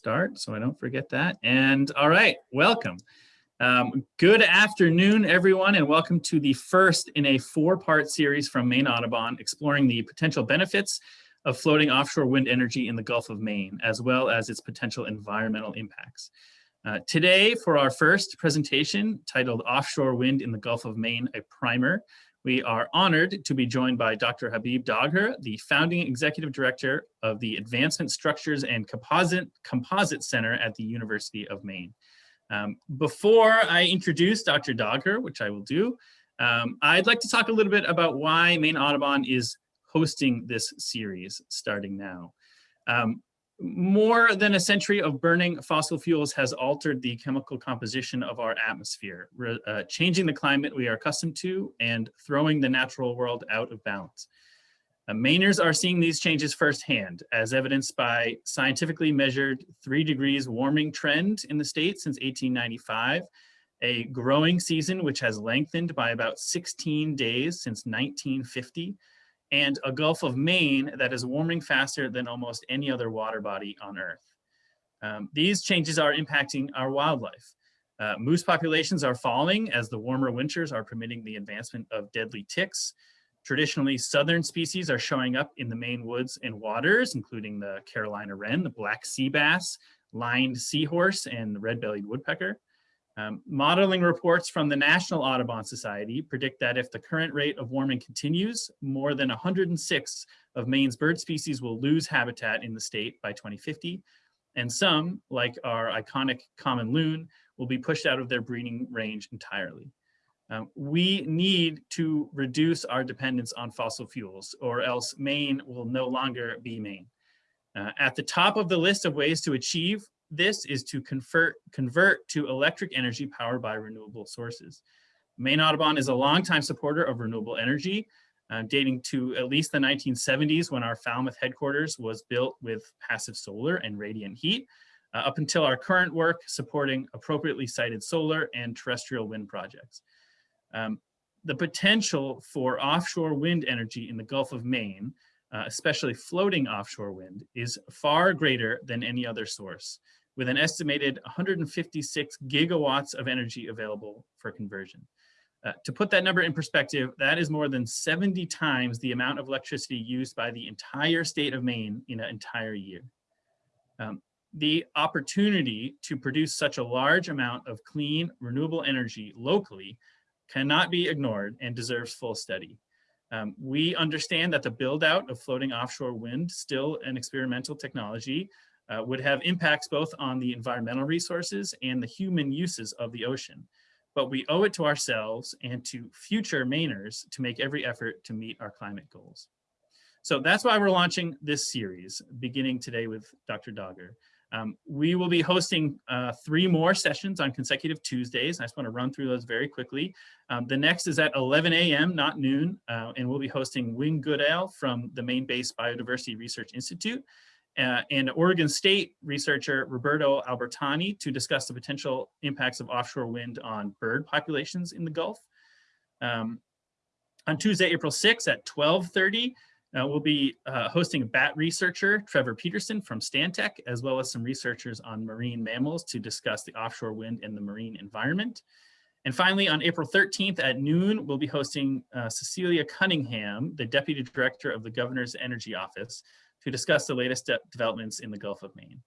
start so I don't forget that. And all right, welcome. Um, good afternoon, everyone, and welcome to the first in a four-part series from Maine Audubon exploring the potential benefits of floating offshore wind energy in the Gulf of Maine, as well as its potential environmental impacts. Uh, today, for our first presentation titled Offshore Wind in the Gulf of Maine, a Primer, we are honored to be joined by Dr. Habib Dagher, the founding executive director of the Advancement Structures and Composite, Composite Center at the University of Maine. Um, before I introduce Dr. Dagher, which I will do, um, I'd like to talk a little bit about why Maine Audubon is hosting this series starting now. Um, more than a century of burning fossil fuels has altered the chemical composition of our atmosphere, uh, changing the climate we are accustomed to and throwing the natural world out of balance. Uh, Mainers are seeing these changes firsthand, as evidenced by scientifically measured three degrees warming trend in the state since 1895, a growing season which has lengthened by about 16 days since 1950, and a Gulf of Maine that is warming faster than almost any other water body on Earth. Um, these changes are impacting our wildlife. Uh, moose populations are falling as the warmer winters are permitting the advancement of deadly ticks. Traditionally, southern species are showing up in the Maine woods and waters, including the Carolina wren, the black sea bass, lined seahorse, and the red-bellied woodpecker. Um, modeling reports from the National Audubon Society predict that if the current rate of warming continues, more than 106 of Maine's bird species will lose habitat in the state by 2050, and some, like our iconic common loon, will be pushed out of their breeding range entirely. Um, we need to reduce our dependence on fossil fuels or else Maine will no longer be Maine. Uh, at the top of the list of ways to achieve this is to convert, convert to electric energy powered by renewable sources. Maine Audubon is a longtime supporter of renewable energy, uh, dating to at least the 1970s when our Falmouth headquarters was built with passive solar and radiant heat, uh, up until our current work supporting appropriately sited solar and terrestrial wind projects. Um, the potential for offshore wind energy in the Gulf of Maine, uh, especially floating offshore wind, is far greater than any other source with an estimated 156 gigawatts of energy available for conversion. Uh, to put that number in perspective, that is more than 70 times the amount of electricity used by the entire state of Maine in an entire year. Um, the opportunity to produce such a large amount of clean, renewable energy locally cannot be ignored and deserves full study. Um, we understand that the build out of floating offshore wind, still an experimental technology, uh, would have impacts both on the environmental resources and the human uses of the ocean. But we owe it to ourselves and to future Mainers to make every effort to meet our climate goals. So that's why we're launching this series, beginning today with Dr. Dagher. Um, we will be hosting uh, three more sessions on consecutive Tuesdays. I just want to run through those very quickly. Um, the next is at 11 a.m., not noon, uh, and we'll be hosting Wing Goodale from the Maine Base Biodiversity Research Institute uh, and Oregon State researcher Roberto Albertani to discuss the potential impacts of offshore wind on bird populations in the Gulf. Um, on Tuesday, April 6th at 1230, uh, we'll be uh, hosting a bat researcher, Trevor Peterson from Stantec, as well as some researchers on marine mammals to discuss the offshore wind and the marine environment. And finally, on April 13th at noon, we'll be hosting uh, Cecilia Cunningham, the Deputy Director of the Governor's Energy Office, to discuss the latest de developments in the Gulf of Maine.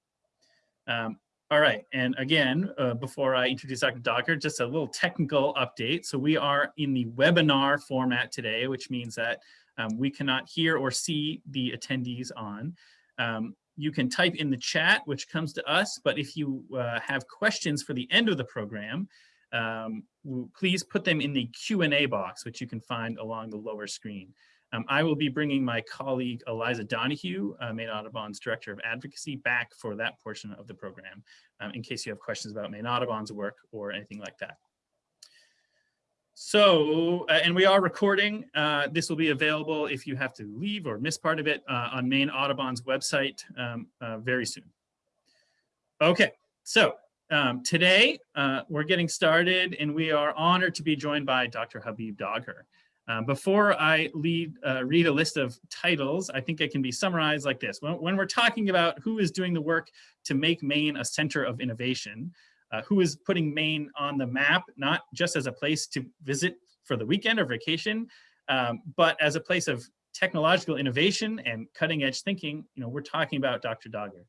Um, all right, and again, uh, before I introduce Dr. Dagher, just a little technical update. So we are in the webinar format today, which means that um, we cannot hear or see the attendees on. Um, you can type in the chat, which comes to us, but if you uh, have questions for the end of the program, um, please put them in the Q&A box, which you can find along the lower screen. Um, I will be bringing my colleague Eliza Donoghue, uh, Maine Audubon's Director of Advocacy, back for that portion of the program, um, in case you have questions about Maine Audubon's work or anything like that. So, uh, and we are recording. Uh, this will be available if you have to leave or miss part of it uh, on Maine Audubon's website um, uh, very soon. Okay, so um, today uh, we're getting started and we are honored to be joined by Dr. Habib Dagher. Uh, before I lead, uh, read a list of titles, I think it can be summarized like this. When, when, we're talking about who is doing the work to make Maine a center of innovation, uh, who is putting Maine on the map, not just as a place to visit for the weekend or vacation, um, but as a place of technological innovation and cutting edge thinking, you know, we're talking about Dr. Dagher.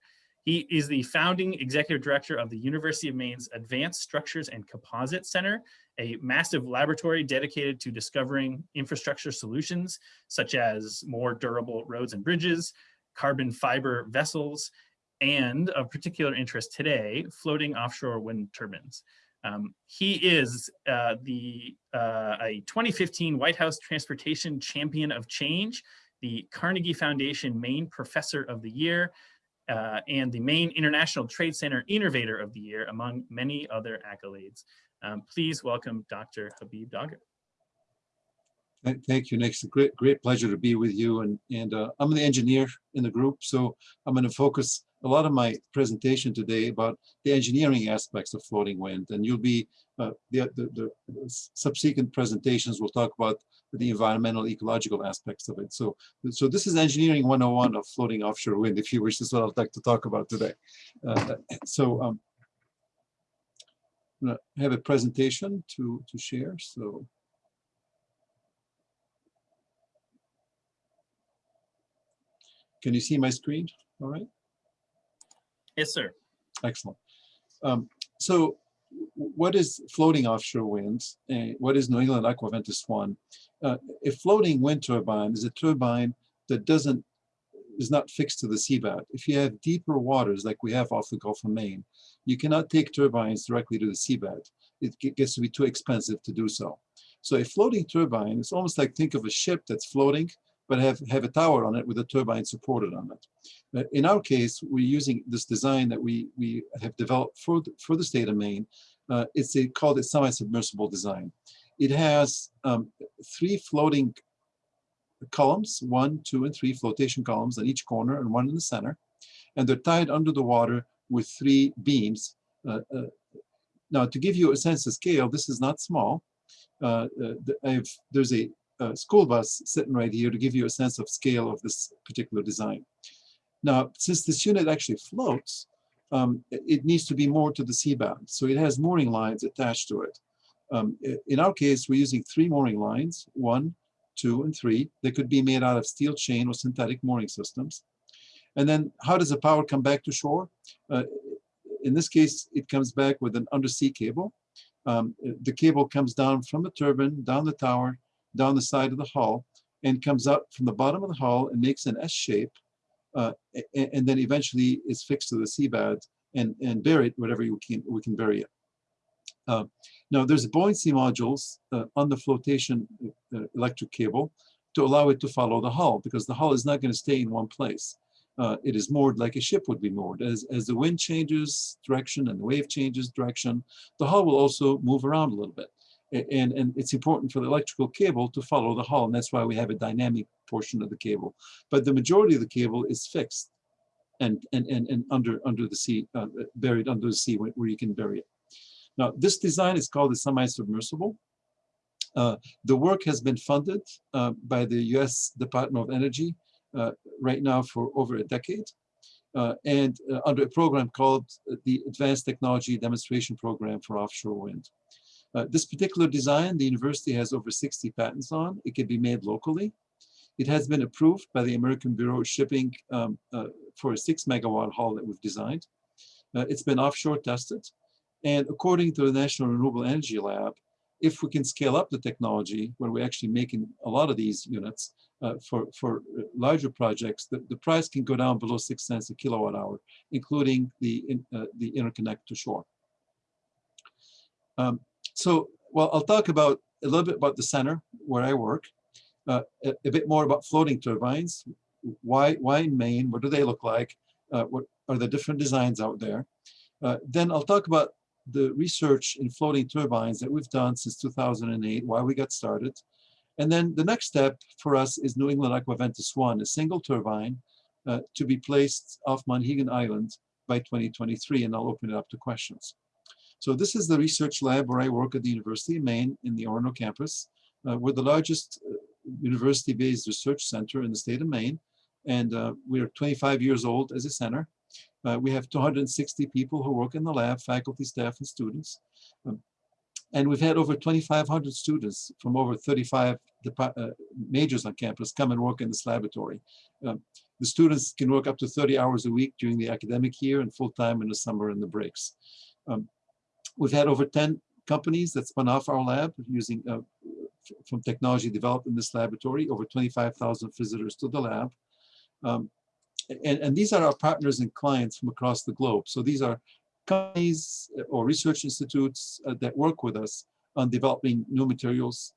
He is the founding executive director of the University of Maine's Advanced Structures and Composites Center, a massive laboratory dedicated to discovering infrastructure solutions, such as more durable roads and bridges, carbon fiber vessels, and of particular interest today, floating offshore wind turbines. Um, he is uh, the uh, a 2015 White House Transportation Champion of Change, the Carnegie Foundation Maine Professor of the Year, uh, and the Maine International Trade Center Innovator of the Year, among many other accolades. Um, please welcome Dr. Habib Dagher. Thank you, Nick. It's a great, great pleasure to be with you. And, and uh, I'm the engineer in the group, so I'm going to focus a lot of my presentation today about the engineering aspects of floating wind. And you'll be, uh, the, the, the, subsequent presentations will talk about the environmental ecological aspects of it. So, so this is engineering 101 of floating offshore wind, if you wish, this is what I'd like to talk about today. Uh, so um, I have a presentation to, to share. So can you see my screen? All right. Yes, sir. Excellent. Um, so what is floating offshore winds? Uh, what is New England Aquaventus 1? Uh, a floating wind turbine is a turbine that doesn't is not fixed to the seabed. If you have deeper waters like we have off the Gulf of Maine, you cannot take turbines directly to the seabed. It gets to be too expensive to do so. So a floating turbine is almost like think of a ship that's floating but have, have a tower on it with a turbine supported on it. In our case, we're using this design that we, we have developed for the, for the state of Maine. Uh, it's a, called a semi-submersible design. It has um, three floating columns, one, two, and three flotation columns on each corner and one in the center. And they're tied under the water with three beams. Uh, uh, now, to give you a sense of scale, this is not small. Uh, uh there's a uh, school bus sitting right here to give you a sense of scale of this particular design. Now, since this unit actually floats, um, it needs to be moored to the seabed. So it has mooring lines attached to it. Um, in our case, we're using three mooring lines, one, two, and three. They could be made out of steel chain or synthetic mooring systems. And then how does the power come back to shore? Uh, in this case, it comes back with an undersea cable. Um, the cable comes down from the turbine, down the tower, down the side of the hull and comes up from the bottom of the hull and makes an S shape uh, and, and, then eventually is fixed to the seabed and, and buried whatever you can, we can bury it. Uh, now there's buoyancy modules uh, on the flotation uh, electric cable to allow it to follow the hull because the hull is not going to stay in one place. Uh, it is moored like a ship would be moored. As, as the wind changes direction and the wave changes direction, the hull will also move around a little bit and, and it's important for the electrical cable to follow the hull, and that's why we have a dynamic portion of the cable. But the majority of the cable is fixed and, and, and, and under, under the sea, uh, buried under the sea where, where, you can bury it. Now, this design is called a semi-submersible. Uh, the work has been funded uh, by the US Department of Energy uh, right now for over a decade. Uh, and uh, under a program called the Advanced Technology Demonstration Program for Offshore Wind. Uh, this particular design, the university has over 60 patents on. It can be made locally. It has been approved by the American Bureau of Shipping um, uh, for a six megawatt hull that we've designed. Uh, it's been offshore tested. And according to the National Renewable Energy Lab, if we can scale up the technology, where we're actually making a lot of these units uh, for, for larger projects, the, the price can go down below six cents a kilowatt hour, including the, in, uh, the interconnect to shore. Um, so, well, I'll talk about a little bit about the center where I work, uh, a, a, bit more about floating turbines. Why, why in Maine? What do they look like? Uh, what are the different designs out there? Uh, then I'll talk about the research in floating turbines that we've done since 2008, why we got started. And then the next step for us is New England Aquaventus 1, a single turbine uh, to be placed off Monhegan Island by 2023, and I'll open it up to questions. So this is the research lab where I work at the University of Maine in the Orono campus. Uh, we're the largest uh, university-based research center in the state of Maine, and uh, we are 25 years old as a center. Uh, we have 260 people who work in the lab, faculty, staff, and students. Um, and we've had over 2,500 students from over 35 uh, majors on campus come and work in this laboratory. Um, the students can work up to 30 hours a week during the academic year and full-time in the summer and the breaks. Um, we've had over 10 companies that spun off our lab using uh, from technology developed in this laboratory, over 25,000 visitors to the lab. Um, and, and these are our partners and clients from across the globe. So these are companies or research institutes uh, that work with us on developing new materials.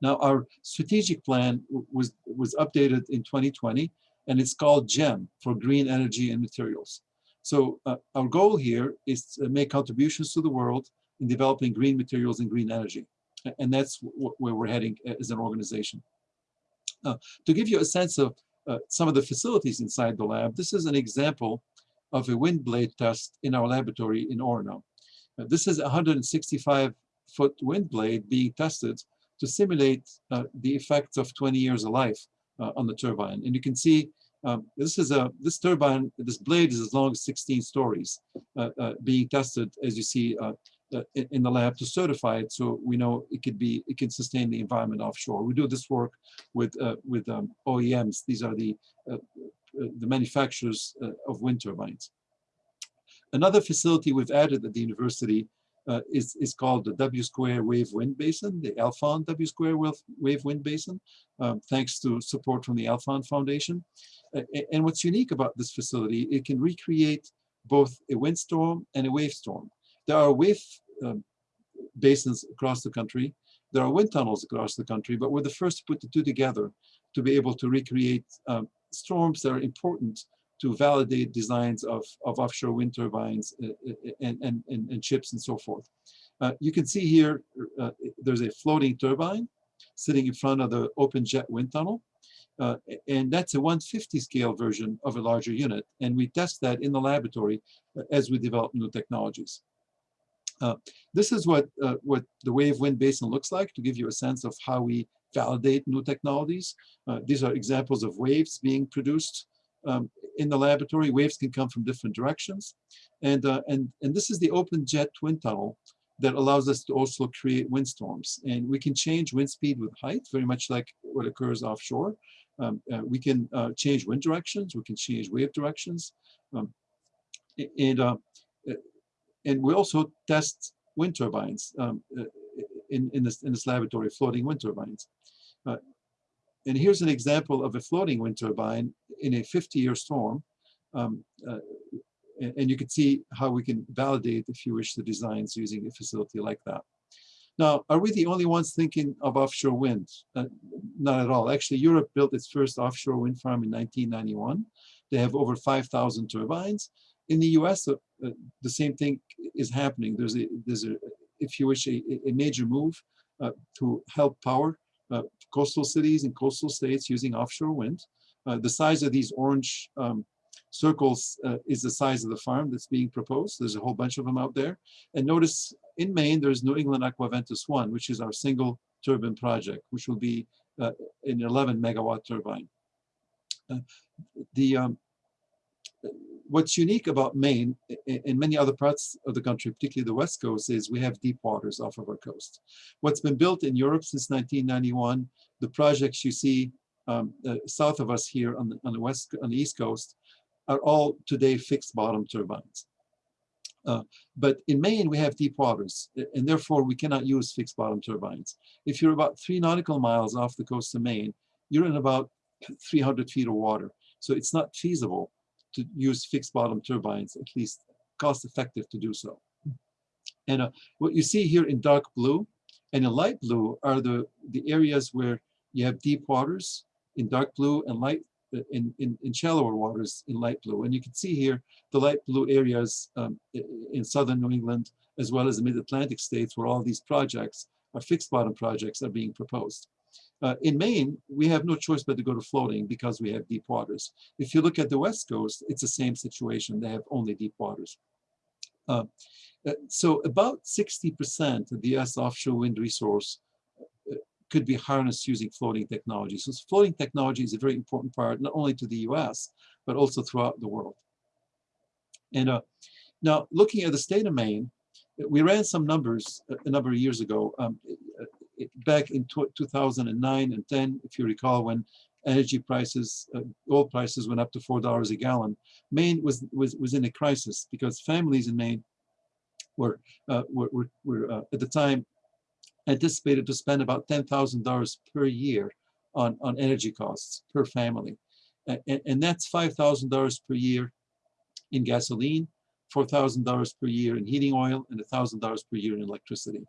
Now, our strategic plan was, was updated in 2020, and it's called GEM for Green Energy and Materials. So uh, our goal here is to make contributions to the world in developing green materials and green energy. And that's where we're heading as an organization. Uh, to give you a sense of uh, some of the facilities inside the lab, this is an example of a wind blade test in our laboratory in Orono. Uh, this is a 165 foot wind blade being tested to simulate uh, the effects of 20 years of life uh, on the turbine. And you can see um, this is a this turbine, this blade is as long as 16 stories uh, uh, being tested, as you see uh, in the lab to certify it, so we know it could be it can sustain the environment offshore. We do this work with with um, OEMs. These are the the manufacturers of wind turbines. Another facility we've added at the university uh, is, is called the W square wave wind basin, the Alfond W square wave wind basin, um, thanks to support from the Alfond Foundation. Uh, and what's unique about this facility, it can recreate both a windstorm and a wave storm. There are wave um, basins across the country. There are wind tunnels across the country, but we're the first to put the two together to be able to recreate um, storms that are important to validate designs of, of offshore wind turbines uh, uh, and, and, and, and chips and so forth. Uh, you can see here, uh, there's a floating turbine sitting in front of the open jet wind tunnel. Uh, and that's a 150 scale version of a larger unit. And we test that in the laboratory uh, as we develop new technologies. this is what, what the wave wind basin looks like to give you a sense of how we validate new technologies. these are examples of waves being produced um, in the laboratory. Waves can come from different directions. And, uh, and, and this is the open jet wind tunnel that allows us to also create windstorms. And we can change wind speed with height, very much like what occurs offshore. Um, uh, we can uh, change wind directions, we can change wave directions. Um, and, uh, and we also test wind turbines um, uh, in, in, this, in this laboratory, floating wind turbines. And here's an example of a floating wind turbine in a 50-year storm. Um, uh, and you can see how we can validate, if you wish, the designs using a facility like that. Now, are we the only ones thinking of offshore wind? Uh, not at all. Actually, Europe built its first offshore wind farm in 1991. They have over 5,000 turbines. In the US, uh, uh, the same thing is happening. There's a, there's a if you wish, a, a major move uh, to help power coastal cities and coastal states using offshore wind. Uh, the size of these orange um, circles uh, is the size of the farm that's being proposed. There's a whole bunch of them out there. And notice in Maine, there's New England Aquaventus 1, which is our single turbine project, which will be uh, an 11 megawatt turbine. Uh, the um, what's unique about Maine and many other parts of the country, particularly the West Coast, is we have deep waters off of our coast. What's been built in Europe since 1991, the projects you see um, uh, south of us here on the, on the west, on the East Coast, are all today fixed bottom turbines. Uh, but in Maine, we have deep waters, and therefore we cannot use fixed bottom turbines. If you're about three nautical miles off the coast of Maine, you're in about 300 feet of water. So it's not feasible to use fixed bottom turbines, at least cost effective to do so. And uh, what you see here in dark blue and in light blue are the, the areas where you have deep waters in dark blue and light uh, in, in, in shallower waters in light blue. And you can see here the light blue areas um, in southern New England, as well as the mid-Atlantic states where all these projects are fixed bottom projects are being proposed. Uh, in Maine, we have no choice but to go to floating because we have deep waters. If you look at the West Coast, it's the same situation. They have only deep waters. Uh, uh so about 60% of the US offshore wind resource uh, could be harnessed using floating technology. So floating technology is a very important part, not only to the US, but also throughout the world. And uh, now looking at the state of Maine, we ran some numbers a number of years ago, um, back in 2009 and 10, if you recall, when energy prices, uh, oil prices went up to $4 a gallon. Maine was, was, was in a crisis because families in Maine were, uh, were, were, were uh, at the time anticipated to spend about $10,000 per year on, on energy costs per family. And, and that's $5,000 per year in gasoline, $4,000 per year in heating oil, and $1,000 per year in electricity.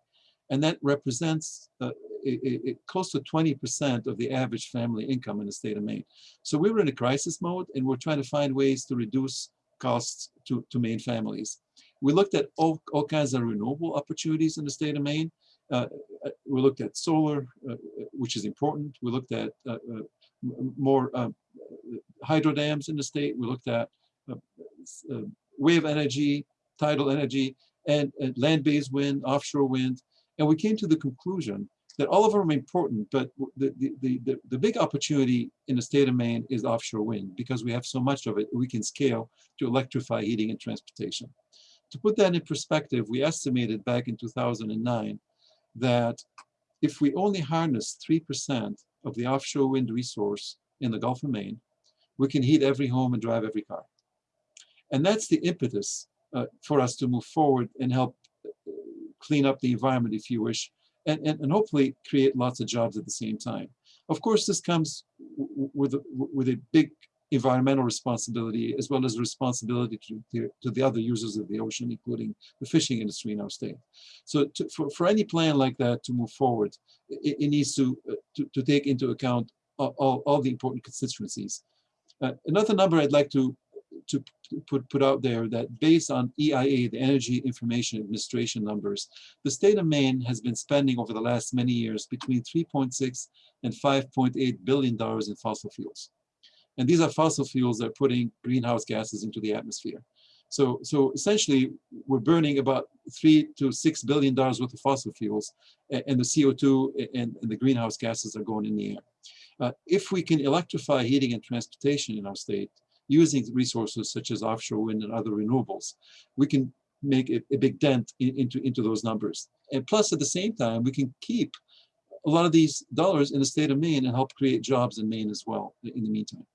And that represents uh, a, a, close to 20% of the average family income in the state of Maine. So we were in a crisis mode and we're trying to find ways to reduce costs to, to Maine families. We looked at all, all kinds of renewable opportunities in the state of Maine. Uh, uh we looked at solar, uh, which is important. We looked at uh, uh more um, hydro dams in the state. We looked at uh, wave energy, tidal energy, and, and land-based wind, offshore wind. And we came to the conclusion that all of them are important, but the, the, the, the, big opportunity in the state of Maine is offshore wind because we have so much of it, we can scale to electrify heating and transportation. To put that in perspective, we estimated back in 2009 that if we only harness 3% of the offshore wind resource in the Gulf of Maine, we can heat every home and drive every car. And that's the impetus uh, for us to move forward and help clean up the environment, if you wish, and, and, and hopefully create lots of jobs at the same time. Of course, this comes with a, with a big environmental responsibility as well as responsibility to, to, to, the other users of the ocean, including the fishing industry in our state. So to, for, for any plan like that to move forward, it, it needs to, uh, to, to, take into account all, all, all the important constituencies. Uh, another number I'd like to to put, put out there that based on EIA, the Energy Information Administration numbers, the state of Maine has been spending over the last many years between 3.6 and 5.8 billion dollars in fossil fuels. And these are fossil fuels that are putting greenhouse gases into the atmosphere. So, so essentially, we're burning about three to six billion dollars worth of fossil fuels, and the CO2 and, and the greenhouse gases are going in the air. Uh, if we can electrify heating and transportation in our state, using resources such as offshore wind and other renewables, we can make a, a big dent in, into, into those numbers. And plus, at the same time, we can keep a lot of these dollars in the state of Maine and help create jobs in Maine as well in the meantime.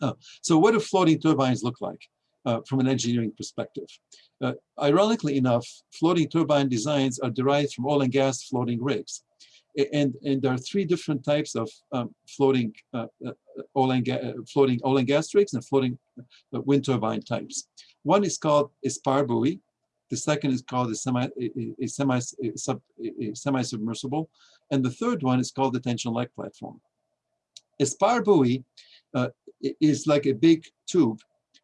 Uh, so what do floating turbines look like uh, from an engineering perspective? Uh, ironically enough, floating turbine designs are derived from oil and gas floating rigs and and there are three different types of um, floating uh, uh, oil and uh, floating oil and gas rigs and floating uh, wind turbine types. One is called a spar buoy. The second is called a semi a, a semi a sub a semi submersible, and the third one is called the tension leg platform. A spar buoy uh, is like a big tube,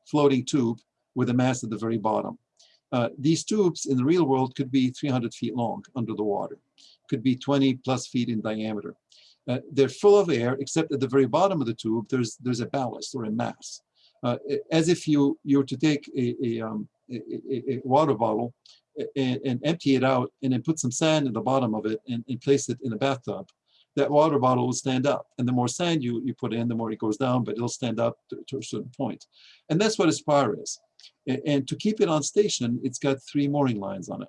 floating tube with a mast at the very bottom. Uh, these tubes in the real world could be 300 feet long under the water could be 20 plus feet in diameter. Uh, they're full of air, except at the very bottom of the tube, there's there's a ballast or a mass. Uh, as if you you were to take a, a, um, a, a water bottle and, and, empty it out and then put some sand in the bottom of it and, and, place it in a bathtub, that water bottle will stand up. And the more sand you, you put in, the more it goes down, but it'll stand up to, to a certain point. And that's what a spar is. And, and to keep it on station, it's got three mooring lines on it.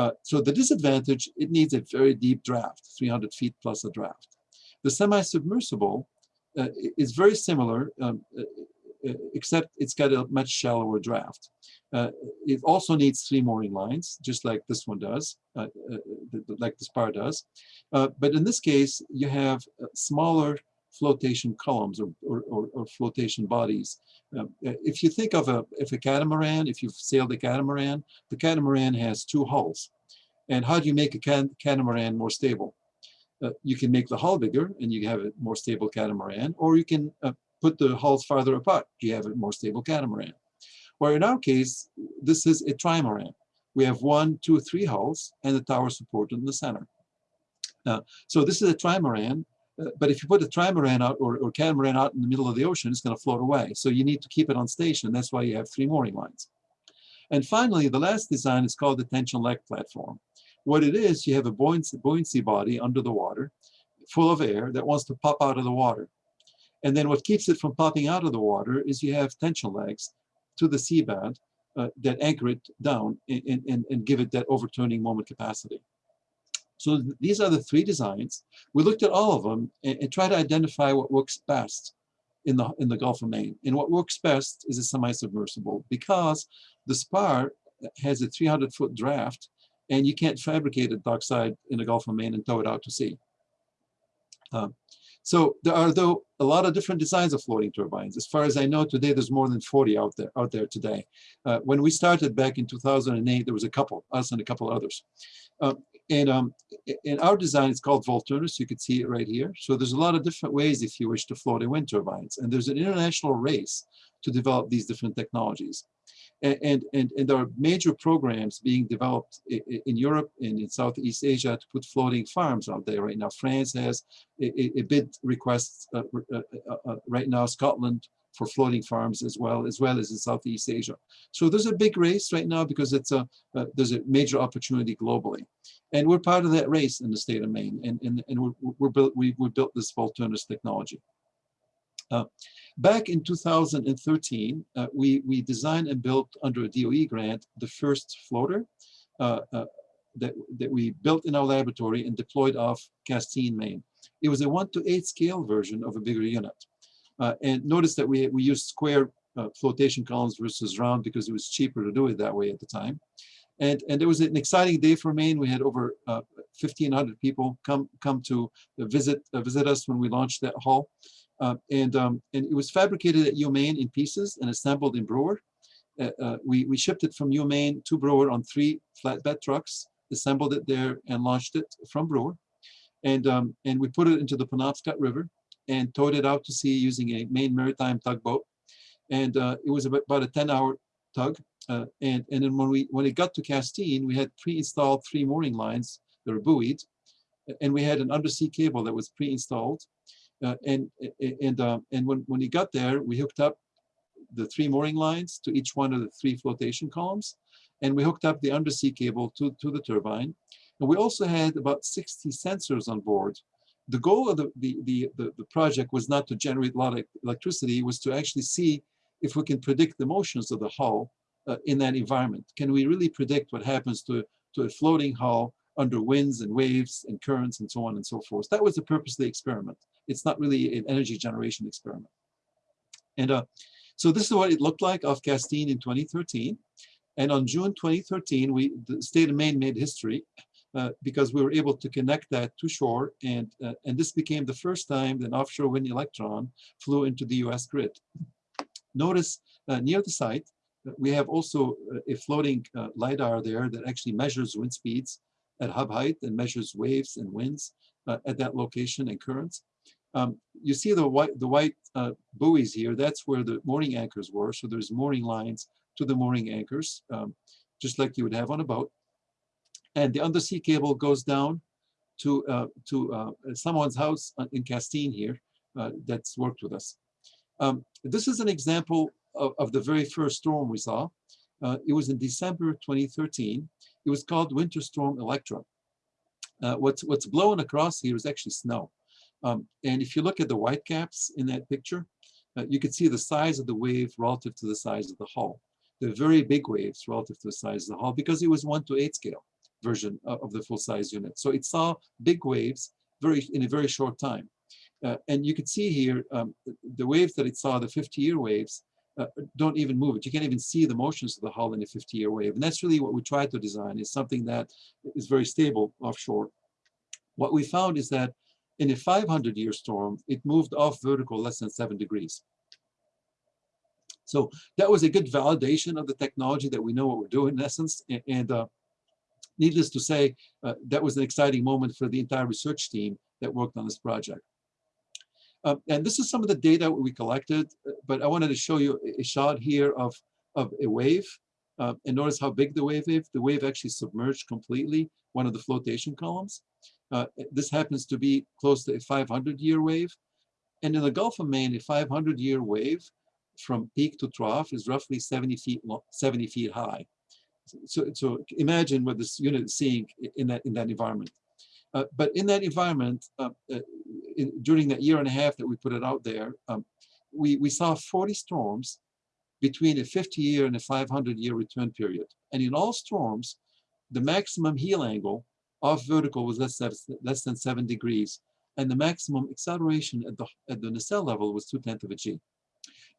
Uh, so the disadvantage, it needs a very deep draft, 300 feet plus a draft. The semi-submersible uh, is very similar, um, uh, uh, except it's got a much shallower draft. Uh, it also needs three mooring lines, just like this one does, like the Spar does. but in this case, you have smaller flotation columns or, or, or, or flotation bodies. Um, if you think of a, if a catamaran, if you've sailed a catamaran, the catamaran has two hulls. And how do you make a cat catamaran more stable? Uh, you can make the hull bigger and you have a more stable catamaran, or you can uh, put the hulls farther apart. You have a more stable catamaran. Where in our case, this is a trimaran. We have one, two, three hulls and the tower support in the center. Uh, so this is a trimaran but if you put a trimaran out or, or catamaran out in the middle of the ocean, it's going to float away. So you need to keep it on station. That's why you have three mooring lines. And finally, the last design is called the tension leg platform. What it is, you have a buoyancy, buoyancy body under the water, full of air that wants to pop out of the water. And then what keeps it from popping out of the water is you have tension legs to the seabed uh, that anchor it down and, and, and give it that overturning moment capacity. So th these are the three designs. We looked at all of them and, and tried to identify what works best in the, in the Gulf of Maine. And what works best is a semi-submersible because the spar has a 300 foot draft and you can't fabricate a dockside in the Gulf of Maine and tow it out to sea. Um, so there are though a lot of different designs of floating turbines. As far as I know today, there's more than 40 out there out there today. Uh, when we started back in 2008, there was a couple, us and a couple others. Uh, and um, in our design, it's called Volturnus. You can see it right here. So there's a lot of different ways if you wish to float in wind turbines. And there's an international race to develop these different technologies. And, and, and, and there are major programs being developed in Europe and in Southeast Asia to put floating farms out there right now. France has a, a bid request uh, uh, uh, uh, right now, Scotland for floating farms as well, as well as in Southeast Asia. So there's a big race right now because it's a, uh, there's a major opportunity globally. And we're part of that race in the state of Maine. And, and, and we're, we're built, we, we built this Volturnus technology. Uh, back in 2013, uh, we, we designed and built under a DOE grant the first floater uh, uh, that, that we built in our laboratory and deployed off Castine, Maine. It was a one to eight scale version of a bigger unit. Uh, and notice that we, we used square uh, flotation columns versus round because it was cheaper to do it that way at the time. And, and it was an exciting day for Maine. We had over uh, 1,500 people come come to visit uh, visit us when we launched that hull. Uh, and, um, and it was fabricated at UMaine in pieces and assembled in Brewer. Uh, uh, we, we shipped it from UMaine to Brewer on three flatbed trucks, assembled it there and launched it from Brewer. And, um, and we put it into the Penobscot River and towed it out to sea using a Maine maritime tugboat. And uh, it was about a 10 hour tug. Uh, and, and then when we when it got to Castine, we had pre-installed three mooring lines that were buoyed. And we had an undersea cable that was pre-installed. Uh, and and uh, and when, when he got there, we hooked up the three mooring lines to each one of the three flotation columns. And we hooked up the undersea cable to, to the turbine. And we also had about 60 sensors on board the goal of the, the, the, the, the project was not to generate a lot of electricity, was to actually see if we can predict the motions of the hull uh, in that environment. Can we really predict what happens to, to a floating hull under winds and waves and currents and so on and so forth? That was the purpose of the experiment. It's not really an energy generation experiment. And uh, so this is what it looked like off Castine in 2013. And on June 2013, we, the state of Maine made history uh, because we were able to connect that to shore. And, uh, and this became the first time that an offshore wind electron flew into the US grid. Notice uh, near the site, uh, we have also uh, a floating LiDAR there that actually measures wind speeds at hub height and measures waves and winds at that location and currents. Um, you see the white, the white buoys here, that's where the mooring anchors were. So there's mooring lines to the mooring anchors, um, just like you would have on a boat and the undersea cable goes down to uh, to uh, someone's house uh, in Castine here uh, that's worked with us. Um, this is an example of, of, the very first storm we saw. Uh, it was in December 2013. It was called Winter Storm Electra. Uh, what's what's blowing across here is actually snow. Um, and if you look at the white caps in that picture, you can see the size of the wave relative to the size of the hull. They're very big waves relative to the size of the hull because it was one to eight scale version of the full-size unit. So it saw big waves very in a very short time. Uh, and you can see here um, the waves that it saw, the 50-year waves, uh, don't even move it. You can't even see the motions of the hull in a 50-year wave. And that's really what we tried to design is something that is very stable offshore. What we found is that in a 500-year storm, it moved off vertical less than seven degrees. So that was a good validation of the technology that we know what we're doing in essence. And, and uh, needless to say, uh, that was an exciting moment for the entire research team that worked on this project. Uh, and this is some of the data we collected, but I wanted to show you a shot here of, of a wave. Uh, and notice how big the wave is. The wave actually submerged completely one of the flotation columns. Uh, this happens to be close to a 500-year wave. And in the Gulf of Maine, a 500-year wave from peak to trough is roughly 70 feet, 70 feet high. so, so imagine what this unit is seeing in that, in that environment. Uh, but in that environment, uh, uh, in, during that year and a half that we put it out there, um, we, we saw 40 storms between a 50 year and a 500 year return period. And in all storms, the maximum heel angle off vertical was less, less than seven degrees. And the maximum acceleration at the, at the nacelle level was two tenths of a G.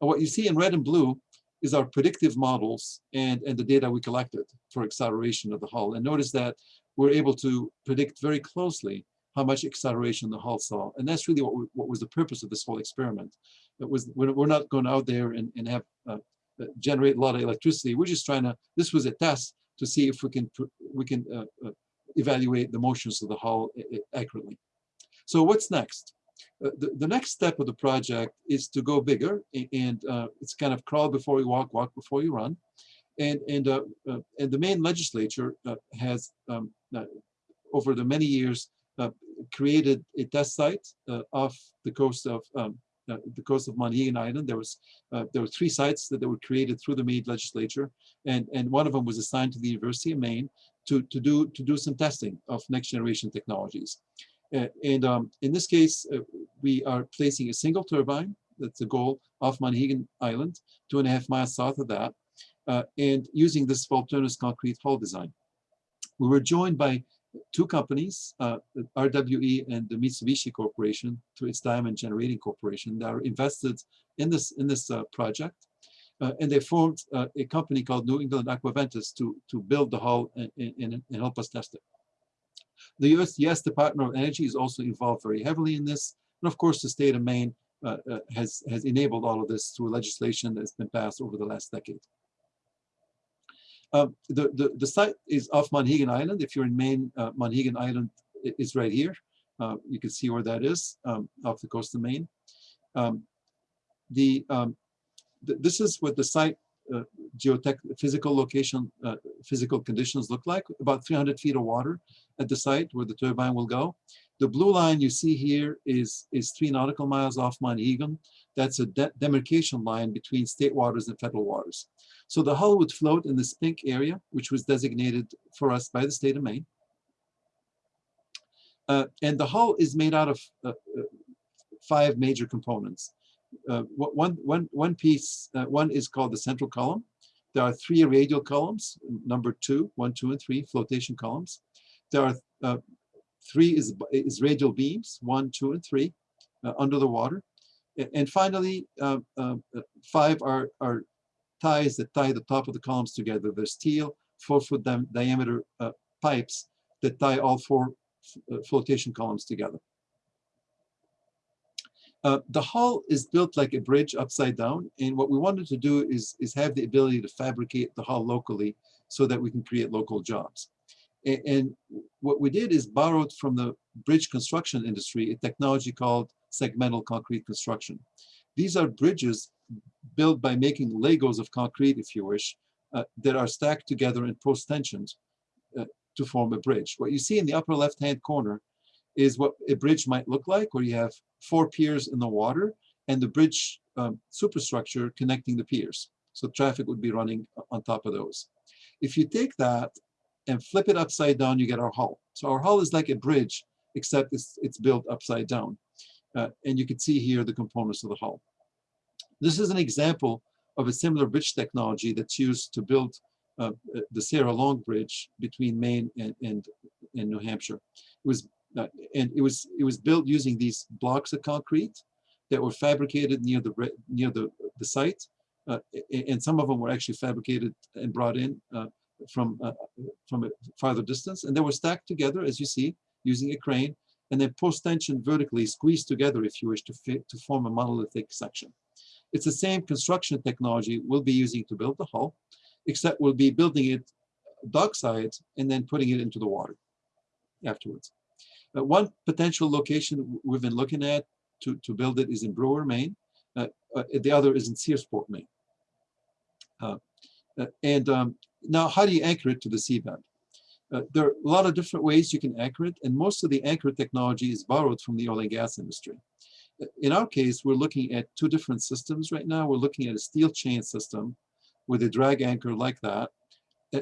And what you see in red and blue is our predictive models and, and the data we collected for acceleration of the hull. And notice that we're able to predict very closely how much acceleration the hull saw. And that's really what, we, what was the purpose of this whole experiment. It was we're, we're not going out there and, and have uh, uh, generate a lot of electricity. We're just trying to, this was a test to see if we can we can uh, uh, evaluate the motions of the hull accurately. So what's next? Uh, the, the next step of the project is to go bigger and uh, it's kind of crawl before you walk, walk before you run. And, and, uh, uh and the Maine legislature has, um, over the many years, created a test site off the coast of um, the coast of Monhegan Island. There was there were three sites that, that were created through the Maine legislature, and and one of them was assigned to the University of Maine to to do to do some testing of next generation technologies. Uh, and um, in this case, uh, we are placing a single turbine, that's the goal, off Monhegan Island, two and a half miles south of that, uh, and using this Volturnus concrete hull design. We were joined by two companies, uh, RWE and the Mitsubishi Corporation, through its Diamond Generating Corporation, that are invested in this, in this uh, project. Uh, and they formed a company called New England Aquaventus to, to build the hull and, and, and help us test it. The US, US Department of Energy is also involved very heavily in this. And of course, the state of Maine uh, uh, has, has enabled all of this through legislation that's been passed over the last decade. Uh, the, the, the site is off Monhegan Island. If you're in Maine, uh, Monhegan Island is right here. Uh, you can see where that is um, off the coast of Maine. Um, the, um, th this is what the site uh, geotech physical location, uh, physical conditions look like. About 300 feet of water at the site where the turbine will go. The blue line you see here is, is three nautical miles off Monhegan. That's a de demarcation line between state waters and federal waters. So the hull would float in this pink area, which was designated for us by the state of Maine. Uh, and the hull is made out of uh, uh five major components uh, one, one, one piece, uh, one is called the central column. There are three radial columns, number two, one, two, and three, flotation columns. There are uh, three is, is radial beams, one, two, and three, uh, under the water. And finally, uh, uh, five are, are ties that tie the top of the columns together. They're steel, four-foot di diameter pipes that tie all four flotation columns together. Uh, the hull is built like a bridge upside down. And what we wanted to do is, is have the ability to fabricate the hull locally so that we can create local jobs. And, and what we did is borrowed from the bridge construction industry, a technology called segmental concrete construction. These are bridges built by making Legos of concrete, if you wish, uh, that are stacked together in post tensions uh, to form a bridge. What you see in the upper left-hand corner is what a bridge might look like, where you have four piers in the water and the bridge um, superstructure connecting the piers. So traffic would be running on top of those. If you take that and flip it upside down, you get our hull. So our hull is like a bridge, except it's, it's built upside down. Uh, and you can see here the components of the hull. This is an example of a similar bridge technology that's used to build uh, the Sarah Long Bridge between Maine and, and, and New Hampshire. It was uh, and it was it was built using these blocks of concrete that were fabricated near the near the the site, uh, and some of them were actually fabricated and brought in uh, from uh, from a farther distance, and they were stacked together as you see using a crane, and then post tension vertically squeezed together if you wish to fit to form a monolithic section. It's the same construction technology we'll be using to build the hull, except we'll be building it dockside and then putting it into the water afterwards. Uh, one potential location we've been looking at to, to build it is in Brewer, Maine. Uh, uh, the other is in Searsport, Maine. Uh, uh, and um, now, how do you anchor it to the seabed? Uh, there are a lot of different ways you can anchor it, and most of the anchor technology is borrowed from the oil and gas industry. In our case, we're looking at two different systems right now. We're looking at a steel chain system with a drag anchor like that,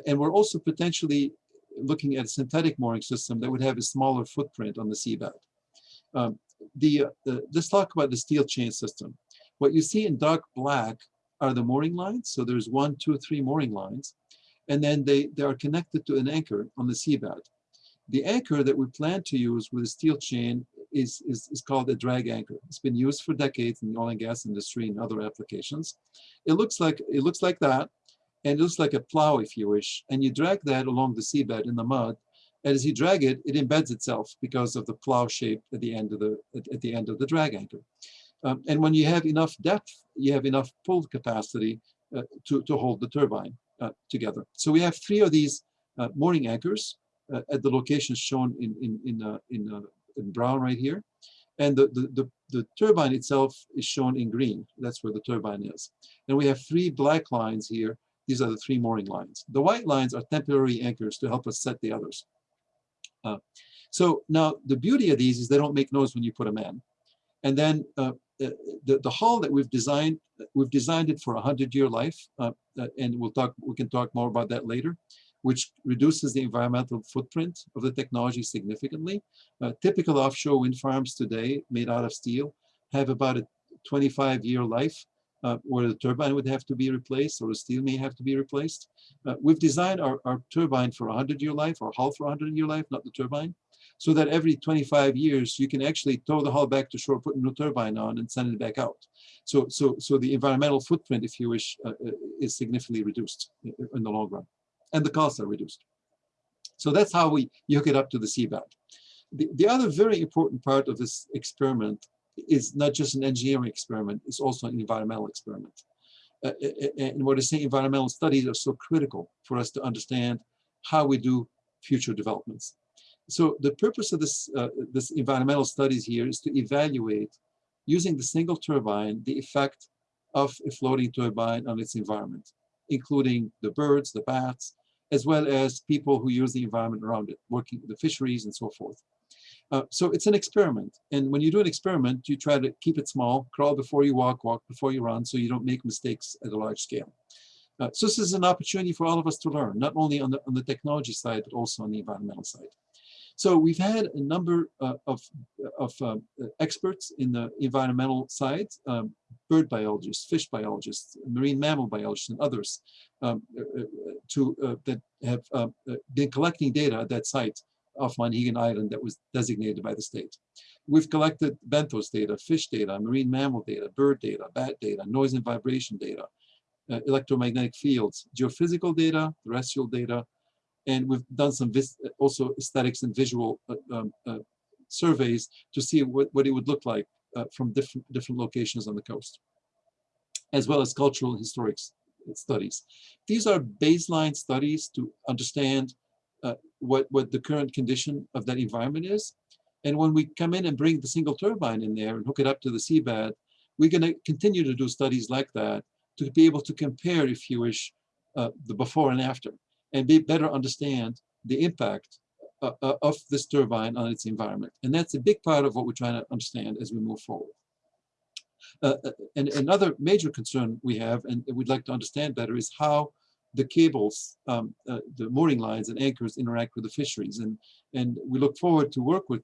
And we're also potentially looking at a synthetic mooring system that would have a smaller footprint on the seabed. Um, the, uh, the, let's talk about the steel chain system. What you see in dark black are the mooring lines. So there's one, two, three mooring lines. And then they, they are connected to an anchor on the seabed. The anchor that we plan to use with a steel chain is, is, is called a drag anchor. It's been used for decades in the oil and gas industry and other applications. It looks like, it looks like that, and it looks like a plow if you wish, and you drag that along the seabed in the mud, and as you drag it, it embeds itself because of the plow shape at the end of the, at, at the end of the drag anchor. Um, and when you have enough depth, you have enough pull capacity uh, to, to hold the turbine uh, together. So we have three of these uh, mooring anchors uh, at the locations shown in, in, in, uh, in, uh, in brown right here. And the, the, the, the turbine itself is shown in green. That's where the turbine is. And we have three black lines here. These are the three mooring lines. The white lines are temporary anchors to help us set the others. So now the beauty of these is they don't make noise when you put them in. And then uh, the, the hull that we've designed, we've designed it for a hundred year life. Uh, uh, and we'll talk, we can talk more about that later, which reduces the environmental footprint of the technology significantly. Uh, typical offshore wind farms today made out of steel have about a 25 year life uh, where the turbine would have to be replaced or the steel may have to be replaced. Uh, we've designed our, our turbine for a 100 year life or hull for a 100 year life, not the turbine, so that every 25 years you can actually tow the hull back to shore, put a new turbine on and send it back out. So, so, so the environmental footprint, if you wish, uh, uh is significantly reduced in the long run and the costs are reduced. So that's how we hook it up to the seabed. The, the other very important part of this experiment is not just an engineering experiment, it's also an environmental experiment. Uh, and what I say environmental studies are so critical for us to understand how we do future developments. So the purpose of this, uh, this environmental studies here is to evaluate using the single turbine, the effect of a floating turbine on its environment, including the birds, the bats, as well as people who use the environment around it, working the fisheries and so forth. Uh, so it's an experiment. And when you do an experiment, you try to keep it small, crawl before you walk, walk before you run, so you don't make mistakes at a large scale. Uh, so this is an opportunity for all of us to learn, not only on the, on the technology side, but also on the environmental side. So we've had a number uh, of, of uh, experts in the environmental side, um, bird biologists, fish biologists, marine mammal biologists, and others um, uh, uh, to, uh, that have been collecting data at that site off Monhegan Island that was designated by the state. We've collected benthos data, fish data, marine mammal data, bird data, bat data, noise and vibration data, uh, electromagnetic fields, geophysical data, terrestrial data, and we've done some also aesthetics and visual uh, um, uh, surveys to see what, what it would look like uh, from different, different locations on the coast, as well as cultural and historic studies. These are baseline studies to understand uh, what, what the current condition of that environment is. And when we come in and bring the single turbine in there and hook it up to the seabed, we're going to continue to do studies like that to be able to compare, if you wish, uh, the before and after, and be better understand the impact uh, uh, of this turbine on its environment. And that's a big part of what we're trying to understand as we move forward. Uh, uh and another major concern we have, and we'd like to understand better, is how the cables, um, uh, the mooring lines and anchors interact with the fisheries. And, and we look forward to work with,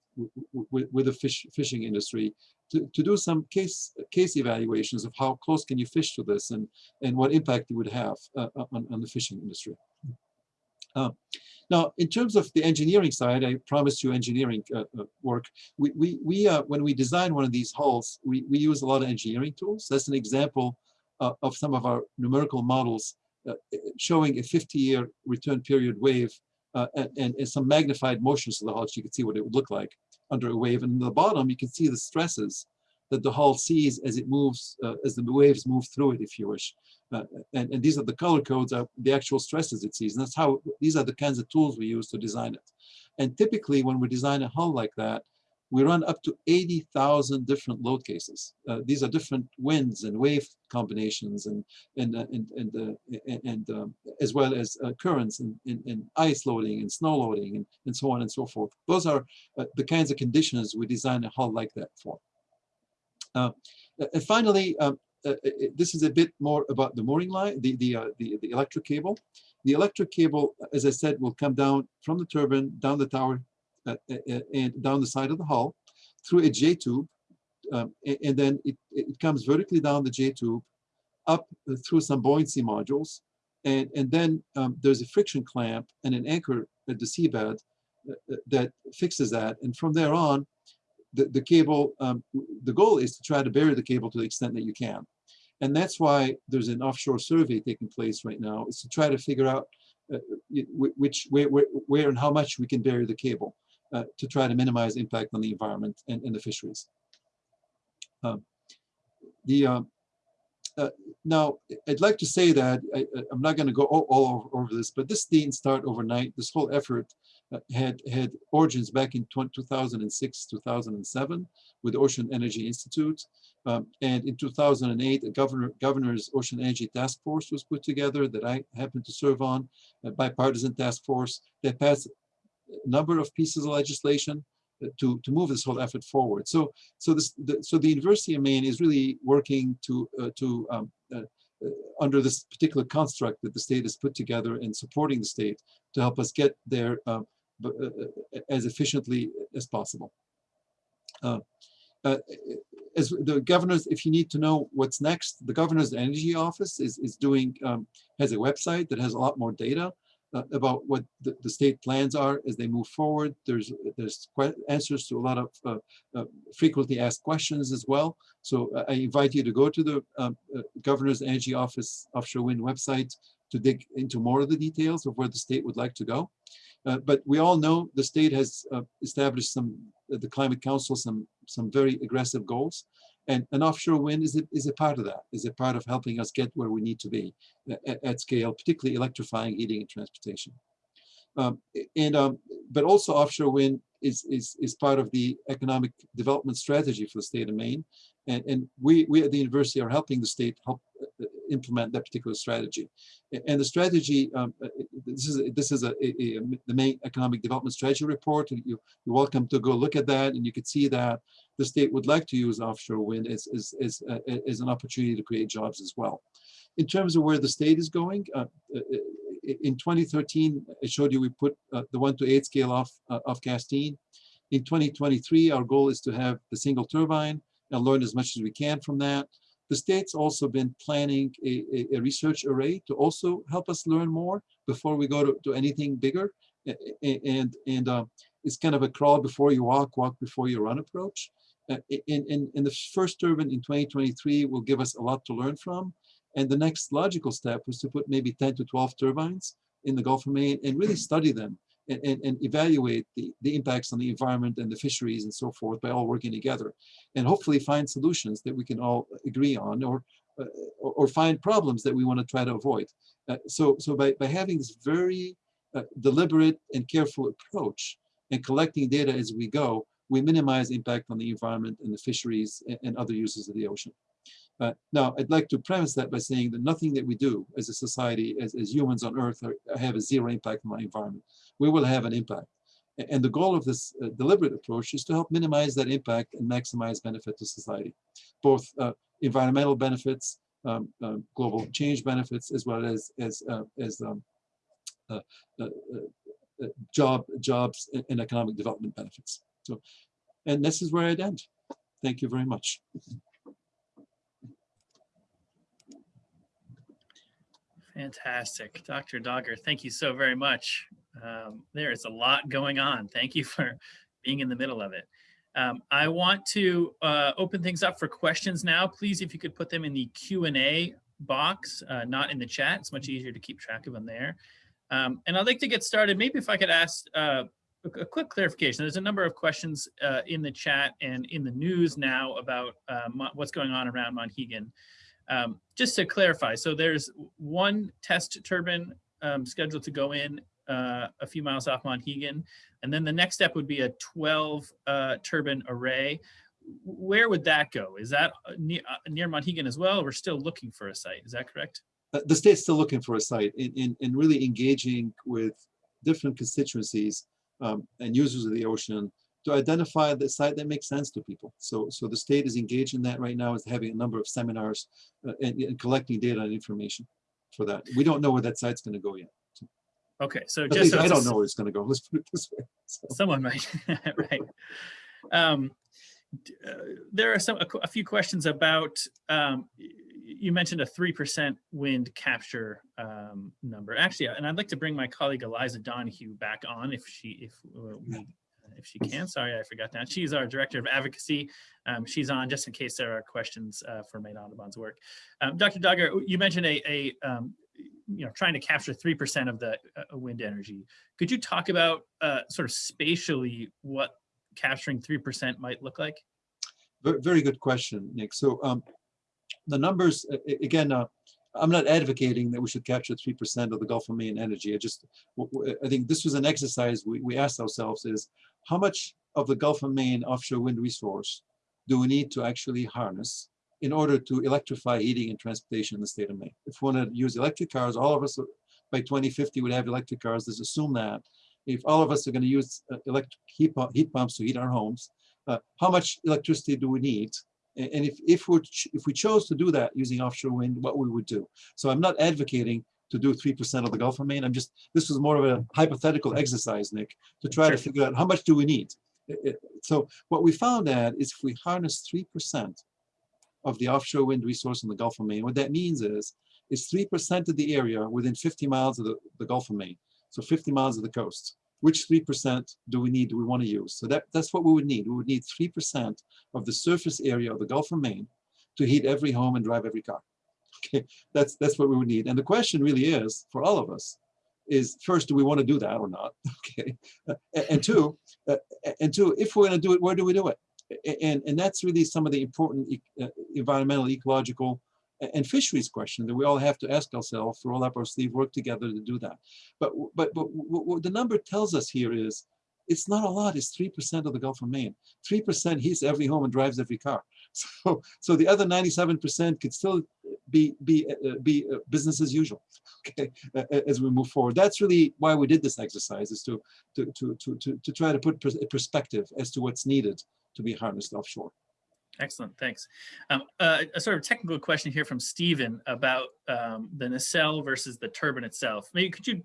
with, with the fish, fishing industry to, to do some case, case evaluations of how close can you fish to this and, and what impact it would have uh, on, on the fishing industry. Uh, now, in terms of the engineering side, I promised you engineering uh, uh, work. We, we, we uh, when we design one of these hulls, we, we use a lot of engineering tools. That's an example uh, of some of our numerical models uh, showing a 50-year return period wave and, and, some magnified motions of the hull so you can see what it would look like under a wave. And in the bottom, you can see the stresses that the hull sees as it moves, uh, as the waves move through it, if you wish. Uh, and, and, these are the color codes of the actual stresses it sees. And that's how, these are the kinds of tools we use to design it. And typically when we design a hull like that, we run up to 80,000 different load cases. Uh, these are different winds and wave combinations and and uh, and and, uh, and um, as well as uh, currents and, and, and, ice loading and snow loading and, and so on and so forth. Those are uh, the kinds of conditions we design a hull like that for. Uh, and finally, um, this is a bit more about the mooring line, the the the, the electric cable. the electric cable, as I said, will come down from the turbine, down the tower, uh, uh, and down the side of the hull through a J tube. Um, and, then it, it comes vertically down the J tube up through some buoyancy modules. And, and then um, there's a friction clamp and an anchor at the seabed uh, that fixes that. And from there on, the, the cable, um, the goal is to try to bury the cable to the extent that you can. And that's why there's an offshore survey taking place right now, is to try to figure out uh, which, where, where, where and how much we can bury the cable uh, to try to minimize impact on the environment and, and the fisheries. Um, the um, uh, now, I'd like to say that I, am not going to go all, all, over this, but this didn't start overnight. This whole effort uh, had had origins back in 2006, 2007, with the Ocean Energy Institute, um, and in 2008, a governor governor's Ocean Energy Task Force was put together that I happened to serve on, a bipartisan task force that passed a number of pieces of legislation to, to move this whole effort forward. So, so, this, the, so the University of Maine is really working to, uh, to um, uh, under this particular construct that the state has put together and supporting the state to help us get there um, uh, uh, as efficiently as possible. Uh, as the governor's, if you need to know what's next, the governor's energy office is, is doing, um, has a website that has a lot more data uh, about what the, the, state plans are as they move forward. There's there's answers to a lot of uh, uh, frequently asked questions as well. So uh, I invite you to go to the um, uh, Governor's Energy Office Offshore Wind website to dig into more of the details of where the state would like to go. Uh, but we all know the state has established some, the Climate Council, some, some very aggressive goals. And an offshore wind is a, is a part of that, is a part of helping us get where we need to be at, at scale, particularly electrifying heating and transportation. Um, and um, but also offshore wind is, is, is part of the economic development strategy for the state of Maine. And, and we, we at the university are helping the state help implement that particular strategy. And the strategy, um, uh, this is this is a, a, a, the Maine economic development strategy report. You, you're welcome to go look at that, and you can see that the state would like to use offshore wind as, as, as, uh, as an opportunity to create jobs as well. In terms of where the state is going, uh, uh in 2013, I showed you we put uh, the one to eight scale off, uh, off Castine. In 2023, our goal is to have the single turbine and learn as much as we can from that. The state's also been planning a, a, a research array to also help us learn more before we go to, to anything bigger. And, and uh, it's kind of a crawl before you walk, walk before you run approach. Uh, in, in, in the first turbine in 2023 will give us a lot to learn from. And the next logical step was to put maybe 10 to 12 turbines in the Gulf of Maine and really study them and, and, evaluate the, the impacts on the environment and the fisheries and so forth by all working together and hopefully find solutions that we can all agree on or uh, or, find problems that we want to try to avoid. Uh, so so by, by having this very uh, deliberate and careful approach and collecting data as we go, we minimize impact on the environment and the fisheries and, and other uses of the ocean. Uh, now, I'd like to premise that by saying that nothing that we do as a society, as, as humans on Earth, are, have a zero impact on our environment. We will have an impact. And the goal of this uh, deliberate approach is to help minimize that impact and maximize benefit to society, both uh, environmental benefits, um, uh, global change benefits, as well as as uh, as um, uh, job jobs and economic development benefits. So, and this is where I'd end. Thank you very much. Fantastic. Dr. Dagher, thank you so very much. Um, there is a lot going on. Thank you for being in the middle of it. Um, I want to uh, open things up for questions now. Please, if you could put them in the Q&A box, uh, not in the chat. It's much easier to keep track of them there. Um, and I'd like to get started. Maybe if I could ask uh, a quick clarification. There's a number of questions uh, in the chat and in the news now about uh, what's going on around Monhegan. Um, just to clarify, so there's one test turbine um, scheduled to go in uh, a few miles off Monhegan, and then the next step would be a 12 uh, turbine array. Where would that go? Is that uh, near, uh, near Monhegan as well? We're still looking for a site. Is that correct? Uh, the state's still looking for a site in, in, in really engaging with different constituencies um, and users of the ocean to identify the site that makes sense to people. So, so the state is engaged in that right now, is having a number of seminars uh, and, and, collecting data and information for that. We don't know where that site's going to go yet. So. Okay, so At just so I don't know where it's gonna go. Let's put it this way. So, Someone might, right. Um, uh, There are some, a a few questions about, um, you mentioned a 3% wind capture um, number. Actually, and I'd like to bring my colleague Eliza Donoghue back on if she, if uh, we, if she can. Sorry, I forgot that. She's our Director of Advocacy. Um, She's on just in case there are questions uh, for Maine Audubon's work. Um, Dr. Dagher, you mentioned a, a, um, you know, trying to capture 3% of the uh, wind energy. Could you talk about uh, sort of spatially what capturing 3% might look like? Very, good question, Nick. So um, the numbers, again, uh, I'm not advocating that we should capture 3% of the Gulf of Maine energy. I just, I think this was an exercise we, we asked ourselves is how much of the Gulf of Maine offshore wind resource do we need to actually harness in order to electrify heating and transportation in the state of Maine? If we want to use electric cars, all of us by 2050 would have electric cars. Let's assume that. If all of us are going to use uh, electric heat, pump, heat pumps to heat our homes, uh, how much electricity do we need? And if, if we if we chose to do that using offshore wind, what we would do. So I'm not advocating to do 3% of the Gulf of Maine. I'm just, this was more of a hypothetical exercise, Nick, to try to figure out how much do we need? It- it- So what we found out is if we harness 3% of the offshore wind resource in the Gulf of Maine, what that means is, is 3% of the area within 50 miles of the, the Gulf of Maine. So 50 miles of the coast. Which 3% do we need, do we want to use? So that, that's what we would need. We would need 3% of the surface area of the Gulf of Maine to heat every home and drive every car. That's, that's what we would need. And the question really is, for all of us, is first, do we want to do that or not? Okay, Uh, and two, uh, and two, if we're going to do it, where do we do it? And, and that's really some of the important e- uh, environmental, ecological, and fisheries question that we all have to ask ourselves, roll up our sleeve, work together to do that. But, but, but what, the number tells us here is, it's not a lot, it's 3% of the Gulf of Maine. 3% heats every home and drives every car. So, so the other 97% could still be, be, uh, uh, be uh, business as usual, okay, a- a- as we move forward. That's really why we did this exercise, is to, to, to, to, to, to try to put pers- perspective as to what's needed to be harnessed offshore. Excellent, thanks. Um, uh, a sort of technical question here from Stephen about um, the nacelle versus the turbine itself. Maybe could you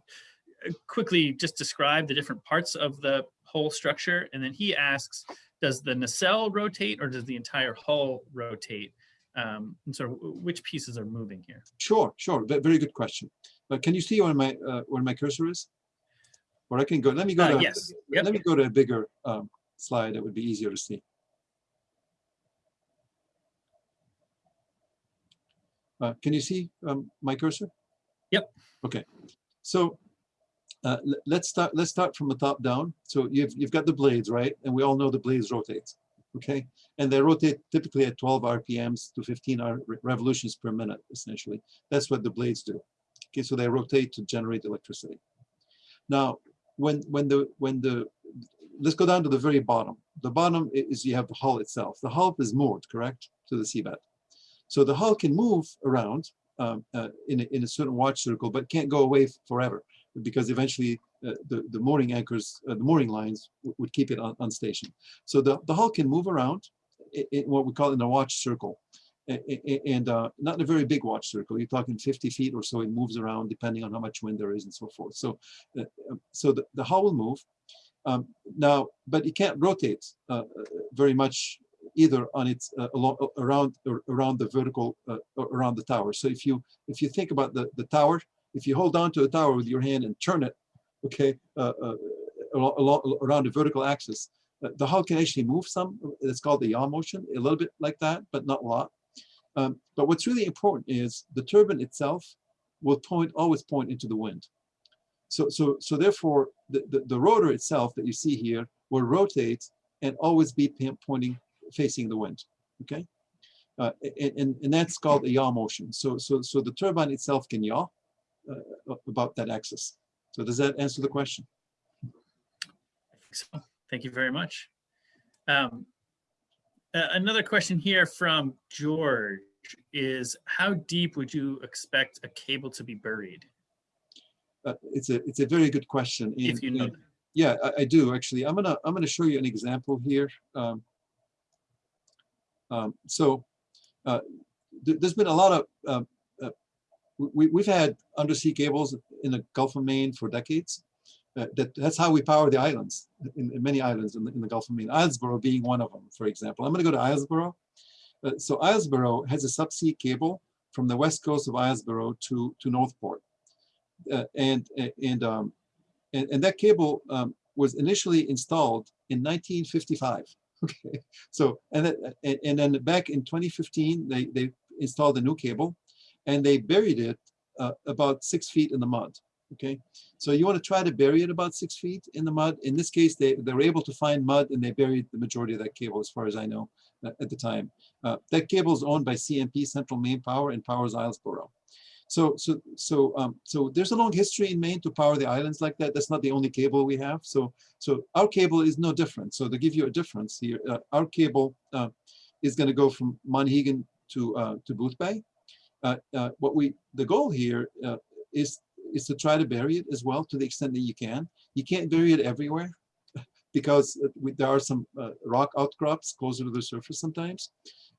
uh, quickly just describe the different parts of the whole structure? And then he asks, does the nacelle rotate or does the entire hull rotate? Um, and wh- which pieces are moving here? Sure, sure, ve- very good question. But can you see where my, uh, where my cursor is? Or I can go, let me go Uh, to, yes, yep. let me go to a bigger um, slide that would be easier to see. Uh, Can you see um, my cursor? Yep. Okay, so uh, let's start, let's start from the top down. So you've, you've got the blades, right? And we all know the blades rotate, okay? And they rotate typically at 12 RPMs to 15 R- revolutions per minute, essentially. That's what the blades do. Okay, so they rotate to generate electricity. Now, when, when the, when the, let's go down to the very bottom. The bottom is you have the hull itself. The hull is moored, correct, to the seabed. So the hull can move around um, uh, in, a, in a certain watch circle, but can't go away forever because eventually uh, the, the mooring anchors, uh, the mooring lines would keep it on, on station. So the, the hull can move around in, in what we call in a watch circle. And uh, not in a very big watch circle. You're talking 50 feet or so. It moves around depending on how much wind there is and so forth. So, uh, um, so the, the hull will move. Um, now, but it can't rotate uh, uh, very much either on its uh, along, around ar- around the vertical uh, around the tower. So if you if you think about the the tower, if you hold on to the tower with your hand and turn it, okay, uh, uh, around the vertical axis, uh, the hull can actually move some. It's called the yaw motion, a little bit like that, but not a lot. Um, but what's really important is the turbine itself will point always point into the wind. So so so therefore the, the, the rotor itself that you see here will rotate and always be pointing facing the wind. Okay, uh, a- and and that's called a yaw motion. So so so the turbine itself can yaw uh, about that axis. So does that answer the question? I think so. Thank you very much. Um, a- Another question here from George is how deep would you expect a cable to be buried? Uh, it's a it's a very good question. If you know. and- Yeah, I, I do actually. I'm gonna I'm gonna show you an example here. Um, um, so uh, th- there's been a lot of um, uh, we, we've had undersea cables in the Gulf of Maine for decades. Uh, that, that's how we power the islands, in, in many islands in the, in the Gulf of Maine, Islesboro being one of them, for example. I'm gonna go to Islesboro. Uh, so Islesboro has a subsea cable from the west coast of Islesboro to, to Northport. Uh, and, and, um, and, and that cable um, was initially installed in 1955. Okay, so and then, and then back in 2015, they, they installed a new cable and they buried it uh, about six feet in the mud. Okay, so you want to try to bury it about six feet in the mud. In this case, they, they were able to find mud and they buried the majority of that cable, as far as I know, uh, at the time. Uh, that cable is owned by CMP, Central Maine Power, and powers Islesboro. So, so, so, um, so there's a long history in Maine to power the islands like that. That's not the only cable we have. So, so our cable is no different. So to give you a difference here, uh, our cable uh, is going to go from Monhegan to uh, to Boothbay. Uh, uh, what we the goal here uh, is is to try to bury it as well to the extent that you can. You can't bury it everywhere because we, there are some rock outcrops closer to the surface sometimes.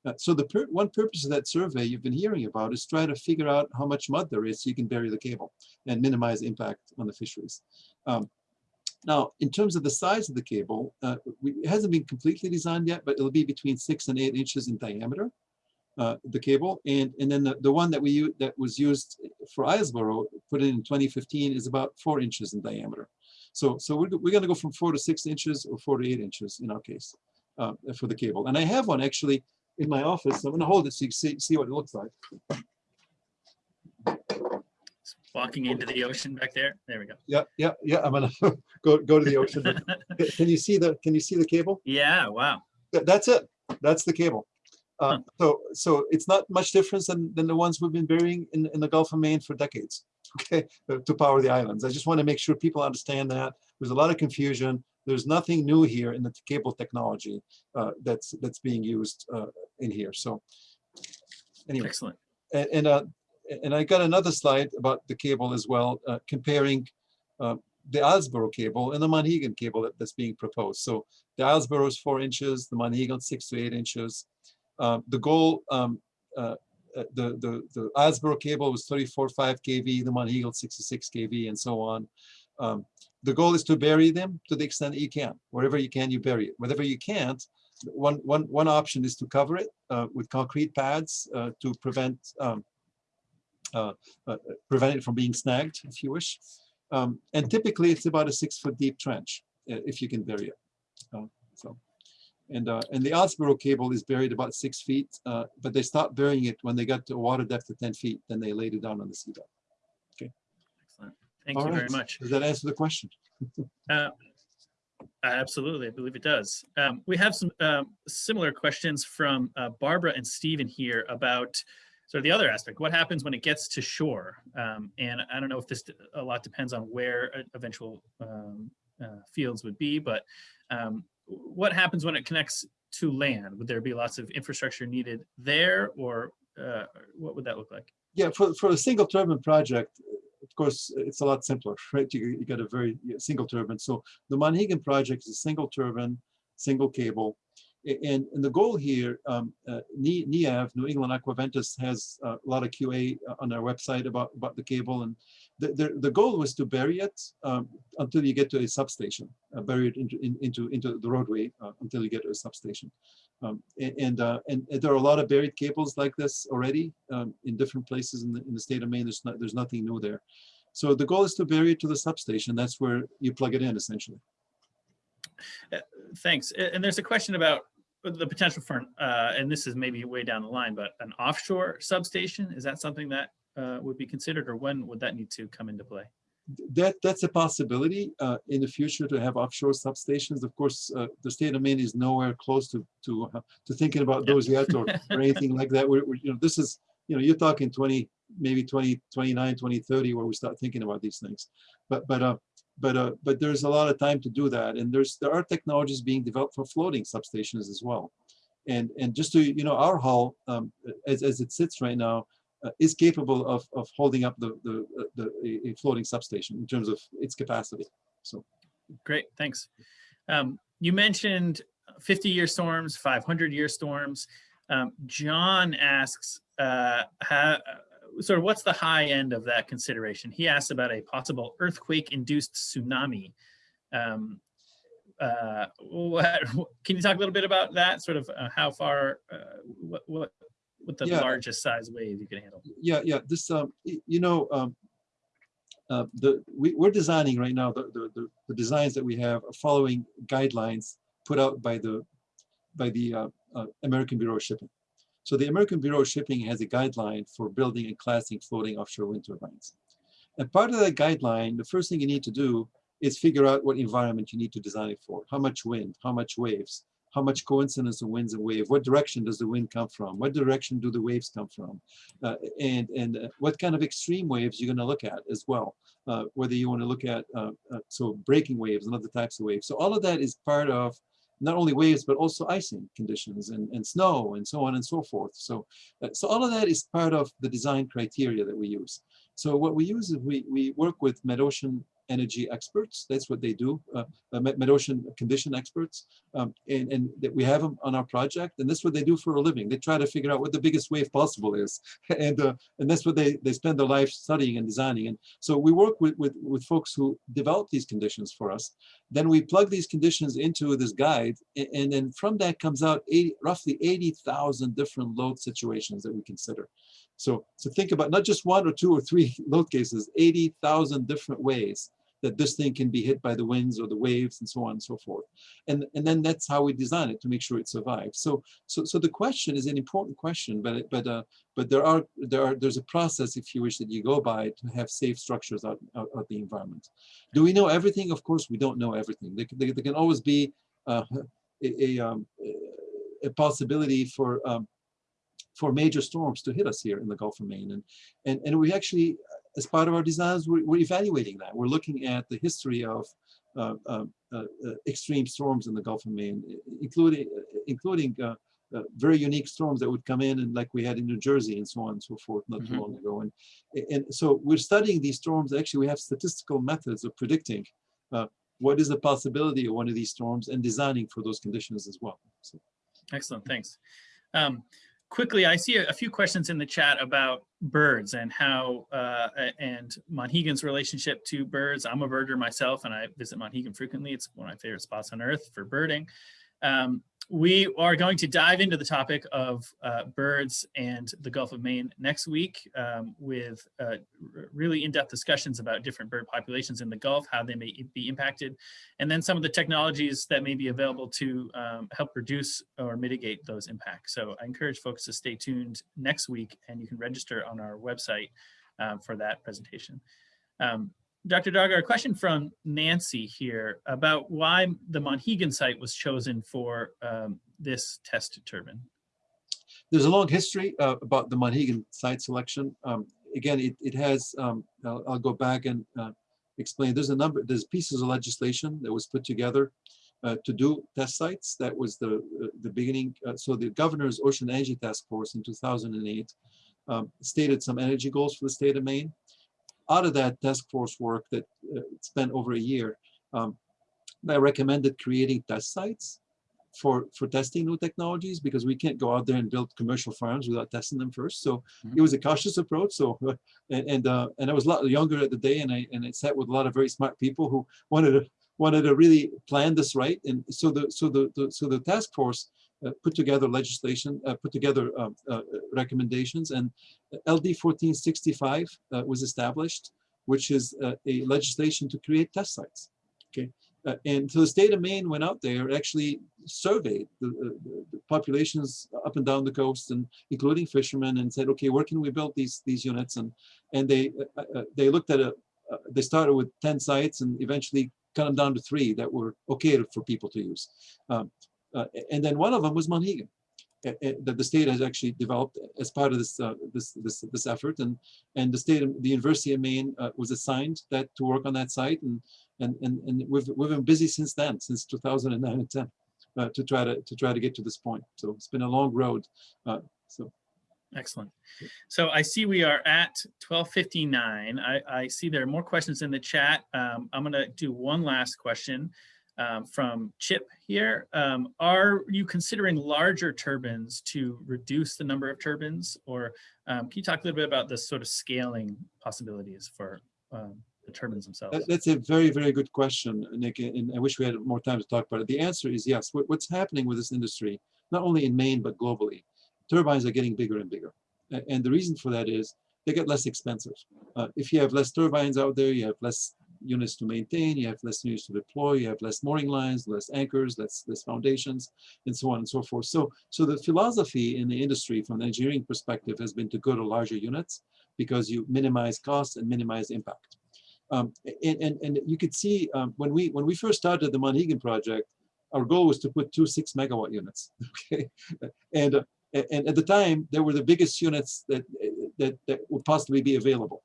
Uh, so the per one purpose of that survey you've been hearing about is try to figure out how much mud there is so you can bury the cable and minimize impact on the fisheries. Um, now, in terms of the size of the cable, uh, we, it hasn't been completely designed yet, but it'll be between six and eight inches in diameter, uh, the cable. And, and then the, the one that we that was used for Islesboro, put in in 2015, is about four inches in diameter. So, so we're, we're going to go from four to six inches or four to eight inches in our case uh, for the cable. And I have one actually in my office. I'm going to hold it so you see, see what it looks like. Walking into the ocean back there. There we go. Yeah, yeah, yeah. I'm gonna go go to the ocean. can you see the Can you see the cable? Yeah. Wow. That's it. That's the cable. Uh. So so it's not much difference than, than the ones we've been burying in, in the Gulf of Maine for decades. Okay, to power the islands. I just want to make sure people understand that. There's a lot of confusion. There's nothing new here in the cable technology uh, that's that's being used uh, in here. So anyway, excellent. And and, uh, and I got another slide about the cable as well, uh, comparing uh, the Islesboro cable and the Monhegan cable that, that's being proposed. So the Islesboro is four inches, the Monhegan six to eight inches. Uh, the goal um, the, the, the Islesboro cable was 34.5 kV, the Monhegan 66 kV, and so on. Um, the goal is to bury them to the extent that you can. Wherever you can, you bury it. Whatever you can't, one, one, one option is to cover it uh, with concrete pads uh, to prevent um, uh, uh prevent it from being snagged, if you wish. Um, and typically, it's about a six foot deep trench uh, if you can bury it. Uh, so, and uh, and the Islesboro cable is buried about six feet, uh, but they stopped burying it when they got to a water depth of 10 feet. Then they laid it down on the seabed. Okay. Excellent. Thank All you right. very much. Does that answer the question? Uh, Absolutely, I believe it does. Um, we have some um, similar questions from uh, Barbara and Stephen here about sort of the other aspect. What happens when it gets to shore? Um, and I don't know if this a lot depends on where eventual um, uh, fields would be, but um, what happens when it connects to land? Would there be lots of infrastructure needed there, or uh, what would that look like? Yeah, for, for a single turbine project, of course, it's a lot simpler, right? You, you got a very single turbine. So the Monhegan project is a single turbine, single cable. And, and the goal here, um, uh, NEAV, New England Aqua Ventus, has a lot of QA on their website about, about the cable. And the, the, goal was to bury it um, until you get to a substation, uh, bury it into, in, into, into the roadway uh, until you get to a substation. Um, and, uh, and, and there are a lot of buried cables like this already um, in different places in the, in the state of Maine. There's, not, there's nothing new there. So the goal is to bury it to the substation. That's where you plug it in essentially. Uh, thanks. And there's a question about the potential for, uh, and this is maybe way down the line, but an offshore substation, is that something that uh, would be considered or when would that need to come into play? that that's a possibility uh, in the future to have offshore substations. Of course, uh, the state of Maine is nowhere close to to uh, to thinking about those yet or, or anything like that. We're, we're, you know, this is you know, you're talking 20, maybe 20, 29, 2030 where we start thinking about these things. But but uh, but uh, but there's a lot of time to do that, and there's there are technologies being developed for floating substations as well. And and just to you know, our hull um, as as it sits right now uh, is capable of, of holding up the, the, uh, the, a floating substation in terms of its capacity. So great, thanks. Um, you mentioned 50 year storms, 500 year storms. Um, John asks, uh, how, sort of what's the high end of that consideration? He asks about a possible earthquake-induced tsunami. Um, uh, what, can you talk a little bit about that? Sort of uh, how far, uh, what, what, what the Yeah. largest size wave you can handle? Yeah, yeah, this, um, you know, um, uh, the, we, we're designing right now, the, the, the, the designs that we have are following guidelines put out by the, by the, uh, uh, American Bureau of Shipping. So the American Bureau of Shipping has a guideline for building and classing floating offshore wind turbines. And part of that guideline, the first thing you need to do is figure out what environment you need to design it for. How much wind, how much waves, how much coincidence of winds and wave, what direction does the wind come from, what direction do the waves come from, uh, and and uh, what kind of extreme waves you're going to look at as well. Uh, whether you want to look at uh, uh, so breaking waves and other types of waves. So all of that is part of not only waves but also icing conditions and, and snow and so on and so forth. So uh, so all of that is part of the design criteria that we use. So what we use is we we work with mid-ocean energy experts. That's what they do, uh, uh, mid- mid-ocean condition experts, um, and and that we have them on our project. And that's what they do for a living. They try to figure out what the biggest wave possible is, and uh, and that's what they they spend their life studying and designing. And so we work with with with folks who develop these conditions for us. Then we plug these conditions into this guide, a- and then from that comes out 80, roughly 80,000 different load situations that we consider. So, so think about not just one or two or three load cases, 80,000 different ways that this thing can be hit by the winds or the waves and so on and so forth. And, and then that's how we design it to make sure it survives. So, so, so the question is an important question, but, but, uh, but there are, there are, there's a process, if you wish, that you go by to have safe structures out, out, out the environment. Do we know everything? Of course, we don't know everything. There, can- there, there can always be uh, a, a, um, a possibility for um, for major storms to hit us here in the Gulf of Maine. And, and, and we actually, as part of our designs, we're, we're evaluating that. We're looking at the history of uh, uh, uh, uh, extreme storms in the Gulf of Maine, including, including uh, uh, very unique storms that would come in and like we had in New Jersey and so on and so forth not too Mhm. long ago. And, and so we're studying these storms. Actually, we have statistical methods of predicting what is the possibility of one of these storms and designing for those conditions as well. So, Excellent, thanks. Um, quickly, I see a, a few questions in the chat about birds and how uh, and Monhegan's relationship to birds. I'm a birder myself, and I visit Monhegan frequently. It's one of my favorite spots on earth for birding. Um, we are going to dive into the topic of uh, birds and the Gulf of Maine next week um, with uh, really in-depth discussions about different bird populations in the Gulf, how they may be impacted, and then some of the technologies that may be available to um, help reduce or mitigate those impacts. So I encourage folks to stay tuned next week and you can register on our website um, for that presentation. Um, Dr. Dagher, a question from Nancy here about why the Monhegan site was chosen for um, this test turbine. there's a long history uh, about the Monhegan site selection. Um, again, it, it has, um, I'll, I'll go back and uh, explain, there's a number, there's pieces of legislation that was put together uh, to do test sites. That was the, the beginning. Uh, so the governor's Ocean Energy Task Force in 2008 um, stated some energy goals for the state of Maine. Out of that task force work that uh, spent over a year, um, I recommended creating test sites for for testing new technologies because we can't go out there and build commercial farms without testing them first. So Mhm. it was a cautious approach. So and and, uh, and I was a lot younger at the day, and I and I sat with a lot of very smart people who wanted to wanted to really plan this right. And so the so the, the so the task force put together legislation, uh, put together um, uh, recommendations, and LD 1465 uh, was established, which is uh, a legislation to create test sites. Okay. Uh, and so the state of Maine went out there, actually surveyed the, the, populations up and down the coast, and including fishermen, and said, okay, where can we build these these units? And and they uh, uh, they looked at a uh, they started with ten sites and eventually cut them down to three that were okay for people to use. Um, uh, and then one of them was Monhegan, uh, uh, that the state has actually developed as part of this uh, this this this effort, and and the state the University of Maine uh, was assigned that to work on that site, and and and and we've we've been busy since then, since 2009 and 10, uh, to try to to try to get to this point. So it's been a long road. Uh, so Excellent. So I see we are at 12:59. I, I see there are more questions in the chat. Um, I'm going to do one last question. Um, from Chip here. Um, are you considering larger turbines to reduce the number of turbines? Or um, can you talk a little bit about the sort of scaling possibilities for um, the turbines themselves? That's a very, very good question, Nick, and I wish we had more time to talk about it. The answer is yes. What's happening with this industry, not only in Maine, but globally, turbines are getting bigger and bigger. And the reason for that is they get less expensive. Uh, If you have less turbines out there, you have less units to maintain, you have less units to deploy, you have less mooring lines, less anchors, less, less foundations, and so on and so forth. So, so the philosophy in the industry from an engineering perspective has been to go to larger units because you minimize costs and minimize impact. Um, and, and, and you could see um, when we when we first started the Monhegan project, our goal was to put two six megawatt units. Okay, and uh, and at the time they were the biggest units that that that would possibly be available.